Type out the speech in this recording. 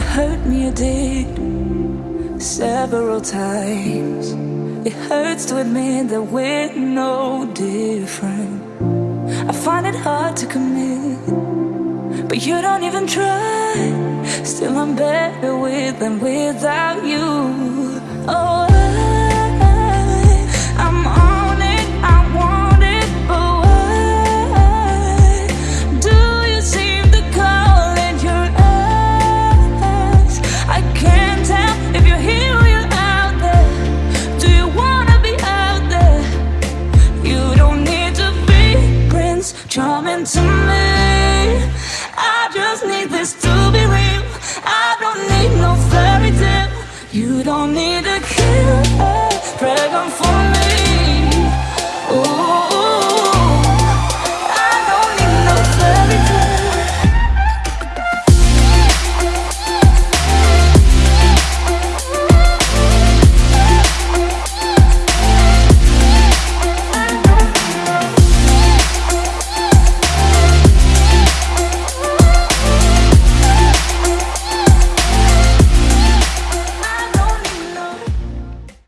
hurt me, it did several times. It hurts to admit that we're no different. I find it hard to commit, but you don't even try. Still, I'm better with than without you. coming to me. I just need this to be real. I don't need no fairy tale. You don't need a killer Pray for me.